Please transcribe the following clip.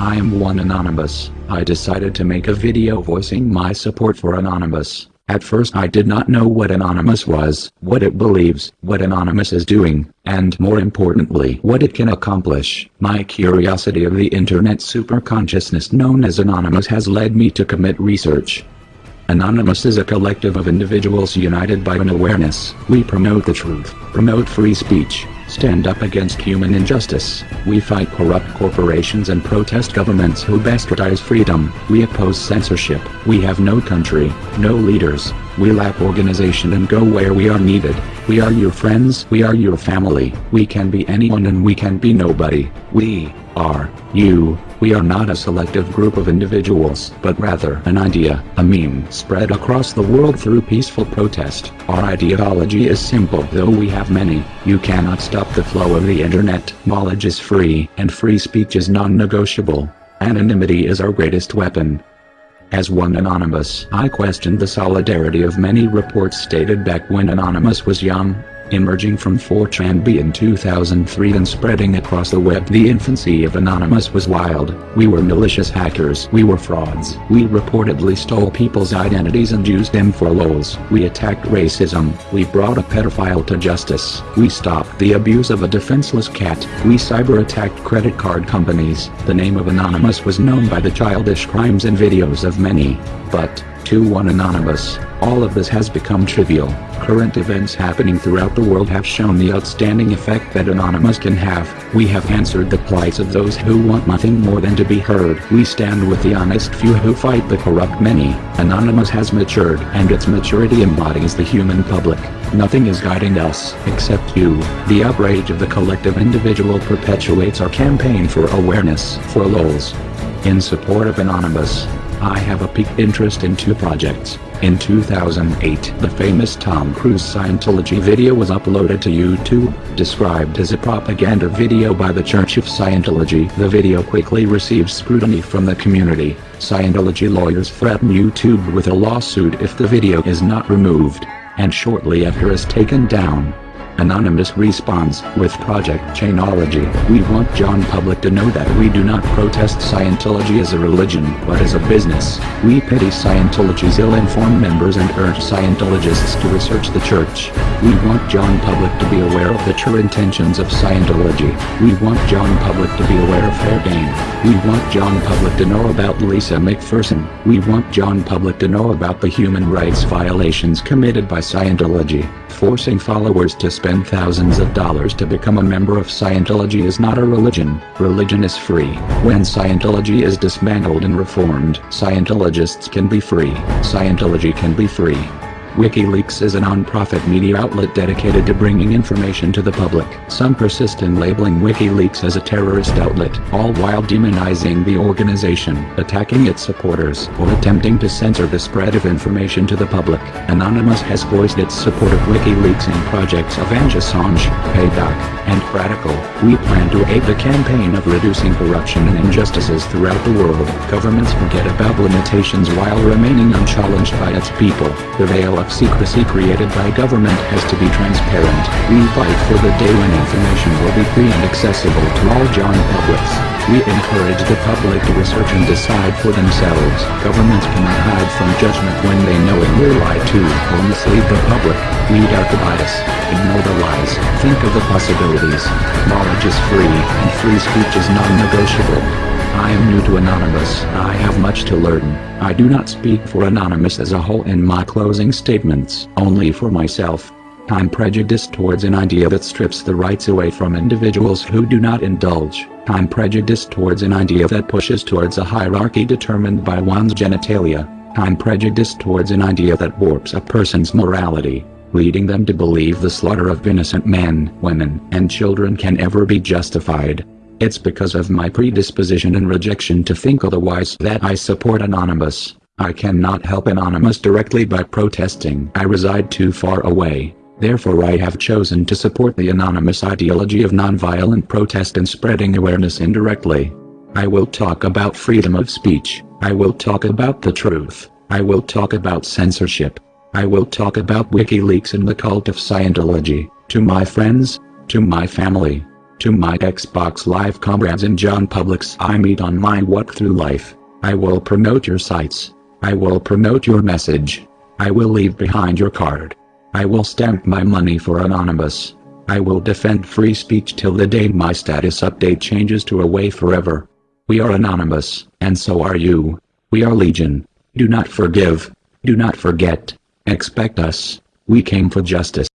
I am one Anonymous. I decided to make a video voicing my support for Anonymous. At first I did not know what Anonymous was, what it believes, what Anonymous is doing, and more importantly what it can accomplish. My curiosity of the internet superconsciousness known as Anonymous has led me to commit research. Anonymous is a collective of individuals united by an awareness. We promote the truth, promote free speech, stand up against human injustice. We fight corrupt corporations and protest governments who bastardize freedom. We oppose censorship. We have no country, no leaders. We lack organization and go where we are needed. We are your friends. We are your family. We can be anyone and we can be nobody. We are you. We are not a selective group of individuals, but rather an idea, a meme spread across the world through peaceful protest. Our ideology is simple though we have many. You cannot stop the flow of the internet. Knowledge is free, and free speech is non-negotiable. Anonymity is our greatest weapon. As one Anonymous, I questioned the solidarity of many reports stated back when Anonymous was young, emerging from 4chan in 2003 and spreading across the web. The infancy of Anonymous was wild. We were malicious hackers. We were frauds. We reportedly stole people's identities and used them for lols. We attacked racism. We brought a pedophile to justice. We stopped the abuse of a defenseless cat. We cyber-attacked credit card companies. The name of Anonymous was known by the childish crimes and videos of many. But, to one Anonymous, all of this has become trivial. Current events happening throughout the world have shown the outstanding effect that Anonymous can have. We have answered the plights of those who want nothing more than to be heard. We stand with the honest few who fight the corrupt many. Anonymous has matured, and its maturity embodies the human public. Nothing is guiding us, except you. The outrage of the collective individual perpetuates our campaign for awareness, for lols. In support of Anonymous, I have a peak interest in two projects. In 2008, the famous Tom Cruise Scientology video was uploaded to YouTube, described as a propaganda video by the Church of Scientology. The video quickly receives scrutiny from the community. Scientology lawyers threaten YouTube with a lawsuit if the video is not removed, and shortly after is taken down. Anonymous responds, with Project Chanology, we want John Public to know that we do not protest Scientology as a religion, but as a business. We pity Scientology's ill-informed members and urge Scientologists to research the church. We want John Public to be aware of the true intentions of Scientology. We want John Public to be aware of fair game. We want John Public to know about Lisa McPherson. We want John Public to know about the human rights violations committed by Scientology. Forcing followers to spend thousands of dollars to become a member of Scientology is not a religion. Religion is free. When Scientology is dismantled and reformed, Scientologists can be free. Scientology can be free. WikiLeaks is a non-profit media outlet dedicated to bringing information to the public. Some persist in labeling WikiLeaks as a terrorist outlet, all while demonizing the organization, attacking its supporters, or attempting to censor the spread of information to the public. Anonymous has voiced its support of WikiLeaks in projects of Assange, Payback, and Radical. We plan to aid the campaign of reducing corruption and injustices throughout the world. Governments forget about limitations while remaining unchallenged by its people. The veil of secrecy created by government has to be transparent. We fight for the day when information will be free and accessible to all John publics. We encourage the public to research and decide for themselves. Governments cannot hide from judgment when they know it will lie to or mislead the public. Weed out the bias. Ignore the lies. Think of the possibilities. Knowledge is free, and free speech is non-negotiable. I am new to Anonymous. I have much to learn. I do not speak for Anonymous as a whole in my closing statements, only for myself. I'm prejudiced towards an idea that strips the rights away from individuals who do not indulge. I'm prejudiced towards an idea that pushes towards a hierarchy determined by one's genitalia. I'm prejudiced towards an idea that warps a person's morality, leading them to believe the slaughter of innocent men, women, and children can ever be justified. It's because of my predisposition and rejection to think otherwise that I support Anonymous. I cannot help Anonymous directly by protesting. I reside too far away. Therefore I have chosen to support the Anonymous ideology of nonviolent protest and spreading awareness indirectly. I will talk about freedom of speech. I will talk about the truth. I will talk about censorship. I will talk about WikiLeaks and the cult of Scientology. To my friends, to my family, To my Xbox Live comrades and John Publix I meet on my walk through life. I will promote your sites. I will promote your message. I will leave behind your card. I will stamp my money for Anonymous. I will defend free speech till the day my status update changes to away forever. We are anonymous, and so are you. We are legion. Do not forgive. Do not forget. Expect us. We came for justice.